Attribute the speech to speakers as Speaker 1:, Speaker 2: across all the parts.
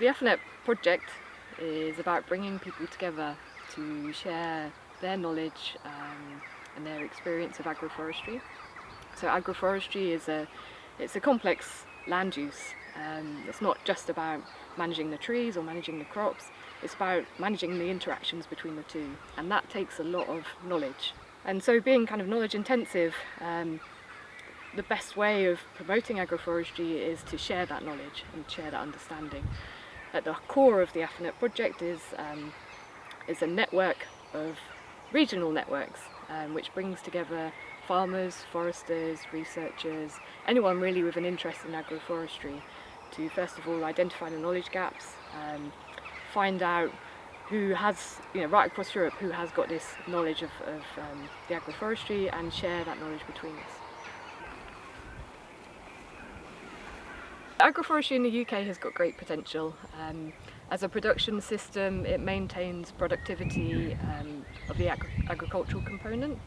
Speaker 1: The AFNET project is about bringing people together to share their knowledge um, and their experience of agroforestry. So agroforestry is a, it's a complex land use. Um, it's not just about managing the trees or managing the crops, it's about managing the interactions between the two and that takes a lot of knowledge. And so being kind of knowledge intensive, um, the best way of promoting agroforestry is to share that knowledge and share that understanding. At the core of the AFNET project is, um, is a network of regional networks um, which brings together farmers, foresters, researchers, anyone really with an interest in agroforestry to first of all identify the knowledge gaps, um, find out who has, you know, right across Europe, who has got this knowledge of, of um, the agroforestry and share that knowledge between us. Agroforestry in the UK has got great potential. Um, as a production system, it maintains productivity um, of the ag agricultural component.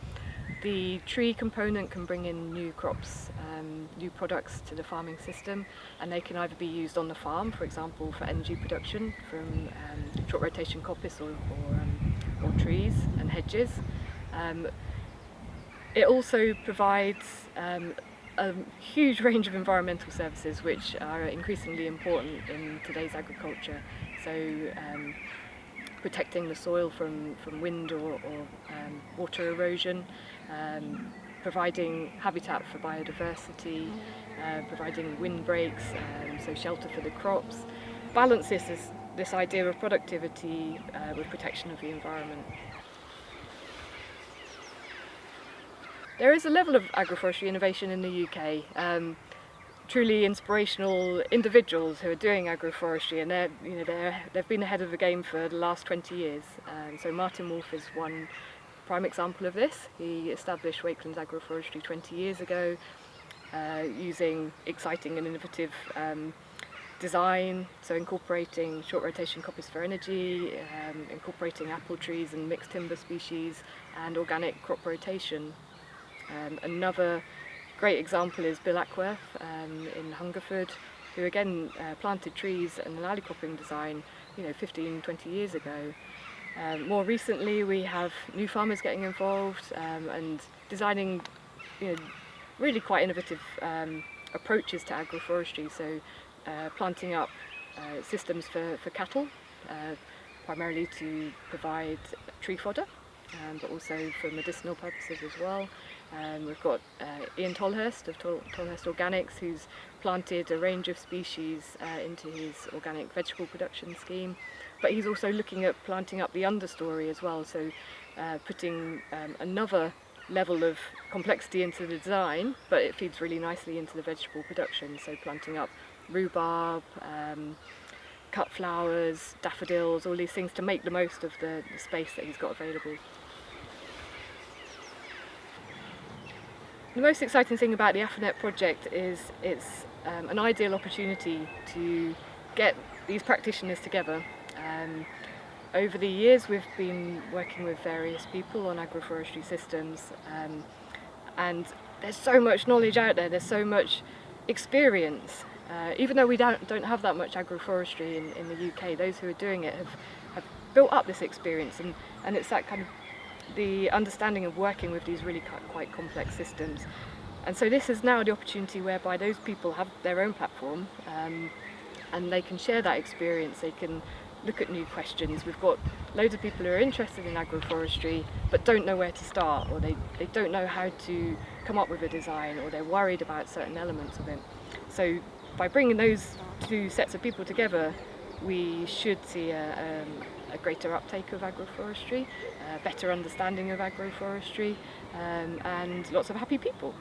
Speaker 1: The tree component can bring in new crops, um, new products to the farming system and they can either be used on the farm, for example for energy production from um, short rotation coppice or, or, um, or trees and hedges. Um, it also provides a huge range of environmental services which are increasingly important in today's agriculture. So um, protecting the soil from, from wind or, or um, water erosion, um, providing habitat for biodiversity, uh, providing windbreaks, um, so shelter for the crops. Balance this, this idea of productivity uh, with protection of the environment. There is a level of agroforestry innovation in the UK. Um, truly inspirational individuals who are doing agroforestry and they're, you know, they're, they've been ahead of the game for the last 20 years. Um, so Martin Wolfe is one prime example of this. He established Wakelyns Agroforestry 20 years ago uh, using exciting and innovative um, design, so incorporating short rotation coppice for energy, um, incorporating apple trees and mixed timber species and organic crop rotation um, another great example is Bill Ackworth um, in Hungerford, who again uh, planted trees and an alley cropping design you know, 15, 20 years ago. Um, more recently we have new farmers getting involved um, and designing you know, really quite innovative um, approaches to agroforestry, so uh, planting up uh, systems for, for cattle, uh, primarily to provide tree fodder, um, but also for medicinal purposes as well. Um, we've got uh, Ian Tolhurst of Tol Tolhurst Organics who's planted a range of species uh, into his organic vegetable production scheme but he's also looking at planting up the understory as well so uh, putting um, another level of complexity into the design but it feeds really nicely into the vegetable production so planting up rhubarb, um, cut flowers, daffodils, all these things to make the most of the, the space that he's got available. The most exciting thing about the AFNET project is it's um, an ideal opportunity to get these practitioners together. Um, over the years we've been working with various people on agroforestry systems um, and there's so much knowledge out there, there's so much experience. Uh, even though we don't, don't have that much agroforestry in, in the UK, those who are doing it have, have built up this experience and, and it's that kind of the understanding of working with these really quite complex systems. And so this is now the opportunity whereby those people have their own platform um, and they can share that experience, they can look at new questions. We've got loads of people who are interested in agroforestry but don't know where to start or they, they don't know how to come up with a design or they're worried about certain elements of it. So by bringing those two sets of people together we should see a, um, a greater uptake of agroforestry, a better understanding of agroforestry um, and lots of happy people.